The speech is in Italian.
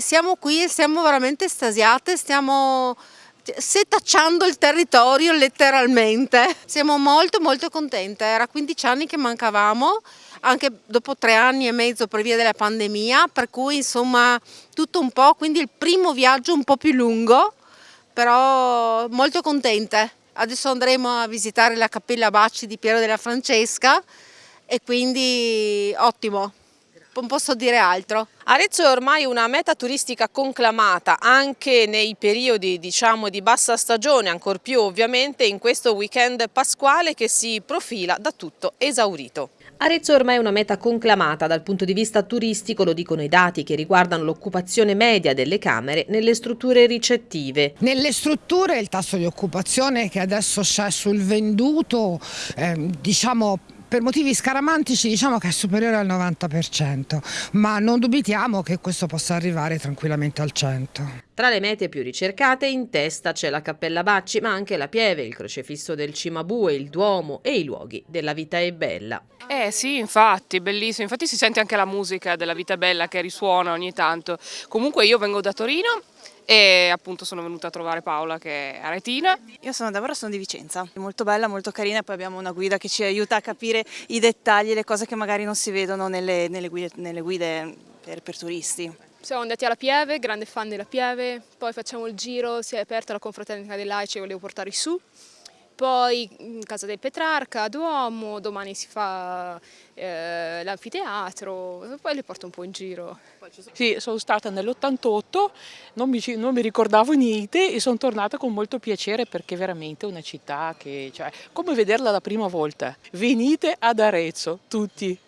Siamo qui e siamo veramente estasiate, stiamo setacciando il territorio letteralmente. Siamo molto molto contente, era 15 anni che mancavamo, anche dopo tre anni e mezzo per via della pandemia, per cui insomma tutto un po', quindi il primo viaggio un po' più lungo, però molto contente. Adesso andremo a visitare la Cappella Bacci di Piero della Francesca e quindi ottimo non posso dire altro. Arezzo è ormai una meta turistica conclamata anche nei periodi diciamo di bassa stagione, ancor più ovviamente in questo weekend pasquale che si profila da tutto esaurito. Arezzo è ormai una meta conclamata dal punto di vista turistico, lo dicono i dati che riguardano l'occupazione media delle camere nelle strutture ricettive. Nelle strutture il tasso di occupazione che adesso c'è sul venduto, eh, diciamo per motivi scaramantici diciamo che è superiore al 90%, ma non dubitiamo che questo possa arrivare tranquillamente al 100%. Tra le mete più ricercate in testa c'è la Cappella Bacci, ma anche la Pieve, il crocefisso del Cimabue, il Duomo e i luoghi della Vita è Bella. Eh sì, infatti, bellissimo. Infatti si sente anche la musica della Vita è Bella che risuona ogni tanto. Comunque io vengo da Torino e appunto sono venuta a trovare Paola che è aretina. Io sono Deborah, sono di Vicenza, è molto bella, molto carina e poi abbiamo una guida che ci aiuta a capire i dettagli, le cose che magari non si vedono nelle, nelle guide, nelle guide per, per turisti. Siamo andati alla Pieve, grande fan della Pieve, poi facciamo il giro, si è aperta la confraternita dei laici e volevo portarli su poi in Casa del Petrarca, Duomo, domani si fa eh, l'anfiteatro, poi le porto un po' in giro. Sì, sono stata nell'88, non non mi ricordavo niente e sono tornata con molto piacere perché è veramente una città che, cioè, come vederla la prima volta. Venite ad Arezzo, tutti!